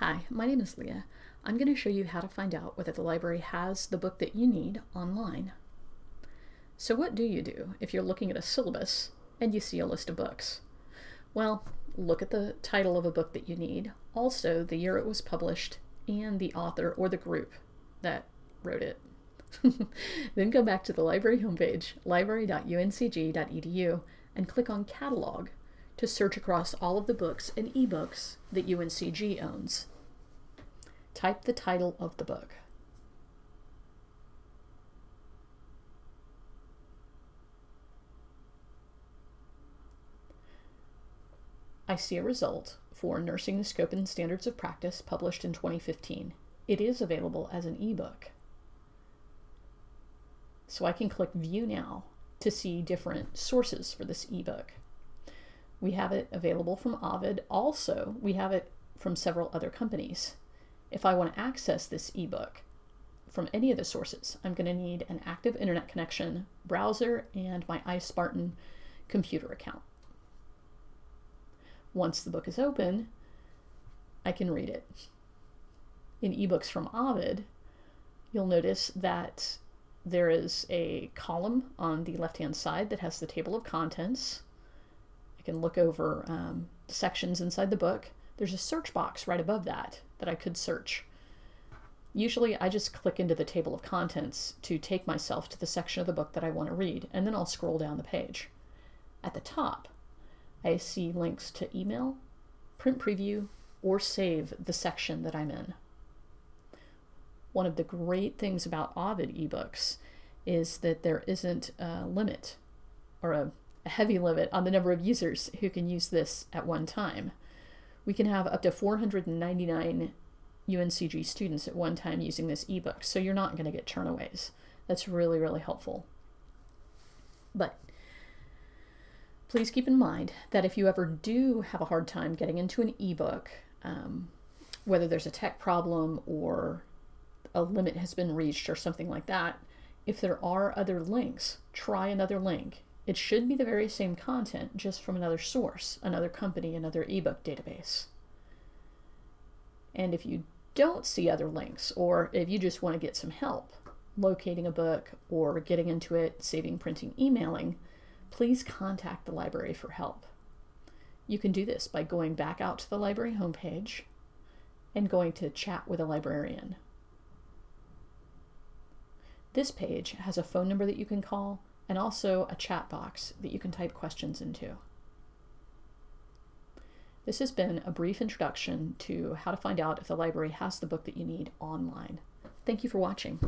Hi, my name is Leah. I'm going to show you how to find out whether the library has the book that you need online. So what do you do if you're looking at a syllabus and you see a list of books? Well, look at the title of a book that you need, also the year it was published, and the author or the group that wrote it. then go back to the library homepage, library.uncg.edu, and click on Catalog to search across all of the books and ebooks that UNCG owns. Type the title of the book. I see a result for Nursing the Scope and Standards of Practice published in 2015. It is available as an ebook. So I can click View Now to see different sources for this ebook. We have it available from Ovid. Also, we have it from several other companies. If I want to access this ebook from any of the sources, I'm going to need an active internet connection, browser, and my iSpartan computer account. Once the book is open, I can read it. In ebooks from Ovid, you'll notice that there is a column on the left-hand side that has the table of contents I can look over um, sections inside the book. There's a search box right above that that I could search. Usually I just click into the table of contents to take myself to the section of the book that I want to read, and then I'll scroll down the page. At the top, I see links to email, print preview, or save the section that I'm in. One of the great things about Ovid ebooks is that there isn't a limit or a a heavy limit on the number of users who can use this at one time. We can have up to 499 UNCG students at one time using this ebook, so you're not going to get turnaways. That's really, really helpful. But please keep in mind that if you ever do have a hard time getting into an ebook, um, whether there's a tech problem or a limit has been reached or something like that, if there are other links, try another link it should be the very same content, just from another source, another company, another ebook database. And if you don't see other links, or if you just want to get some help locating a book or getting into it, saving, printing, emailing, please contact the library for help. You can do this by going back out to the library homepage and going to chat with a librarian. This page has a phone number that you can call and also a chat box that you can type questions into. This has been a brief introduction to how to find out if the library has the book that you need online. Thank you for watching.